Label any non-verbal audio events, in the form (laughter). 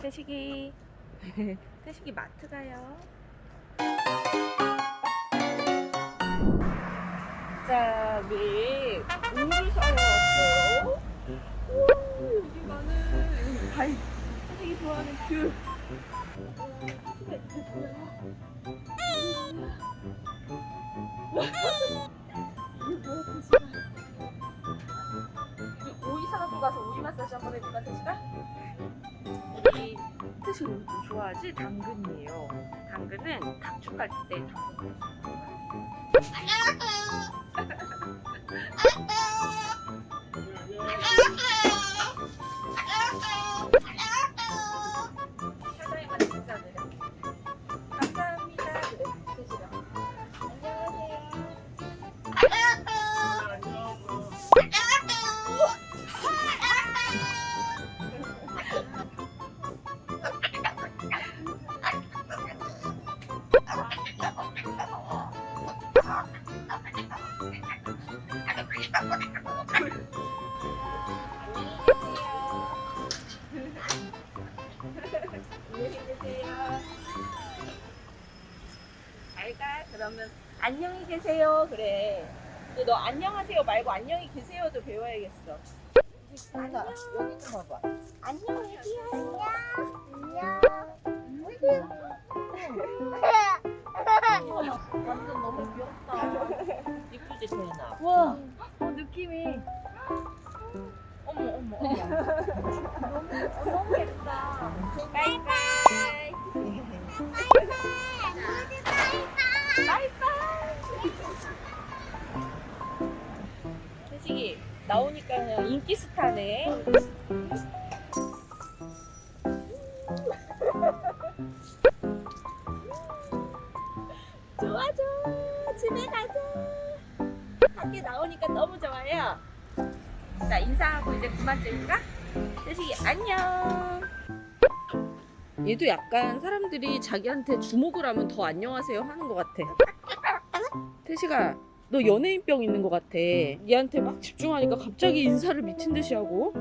태식이. (laughs) 태식이 마트 가요. 자 우리 물을 사러 왔어요. 우와 여기 많은 발 태식이 좋아하는 귤 오이 사갖고 가서 오이 마사지 한번 해볼까 태식아? 우리 태식 이거 좀 좋아하지? 당근이에요 당근은 탁축 갈때 당근 잘 가. 그러면 안녕히 계세요. 그래. 근데 너 안녕하세요 말고 안녕히 계세요도 배워야겠어. 한다. 여기 좀 봐봐. 안녕 얘기야 완전 너무 귀엽다. 이쁘지 태연아. 와, 어, 느낌이. 어머, 어머, 어머. 너무, 너무 예쁘다. 바이바이. 태식이 나오니까 그냥 인기 스타네. (laughs) 집에 가자. 밖에 나오니까 너무 좋아요. 자 인사하고 이제 그만 찍을까? 태식이 안녕. 얘도 약간 사람들이 자기한테 주목을 하면 더 안녕하세요 하는 것 같아. 태식아, 너 연예인병 있는 것 같아. 얘한테 막 집중하니까 갑자기 인사를 미친 듯이 하고.